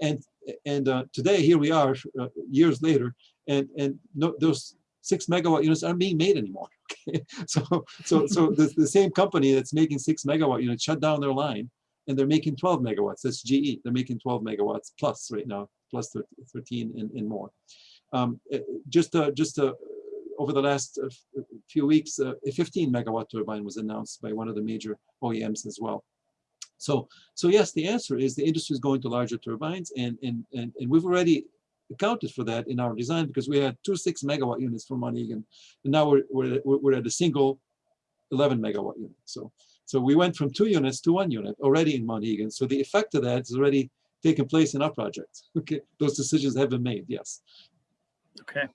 And and uh, today here we are uh, years later, and and no, those six megawatt units aren't being made anymore. Okay, so so so the, the same company that's making six megawatt units shut down their line, and they're making 12 megawatts. That's GE. They're making 12 megawatts plus right now, 13 and, and more. Um, uh, just uh, just uh, over the last uh, few weeks, uh, a 15 megawatt turbine was announced by one of the major OEMs as well. So so yes, the answer is the industry is going to larger turbines, and and and, and we've already accounted for that in our design because we had two six megawatt units from Monhegan, and now we're we're, we're at a single 11 megawatt unit. So so we went from two units to one unit already in Monhegan. So the effect of that has already taken place in our project. Okay, those decisions have been made. Yes. Okay.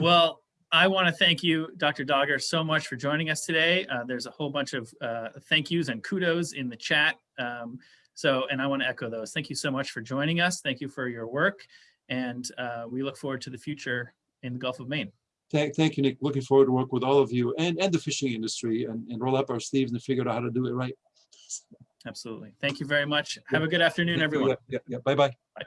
Well, I want to thank you, Dr. Dagher, so much for joining us today. Uh, there's a whole bunch of uh, thank yous and kudos in the chat. Um, so, and I want to echo those. Thank you so much for joining us. Thank you for your work. And uh, we look forward to the future in the Gulf of Maine. Thank, thank you, Nick. Looking forward to work with all of you and, and the fishing industry and, and roll up our sleeves and figure out how to do it right. Absolutely. Thank you very much. Have a good afternoon, everyone. Yeah, yeah, yeah. Bye-bye. Bye.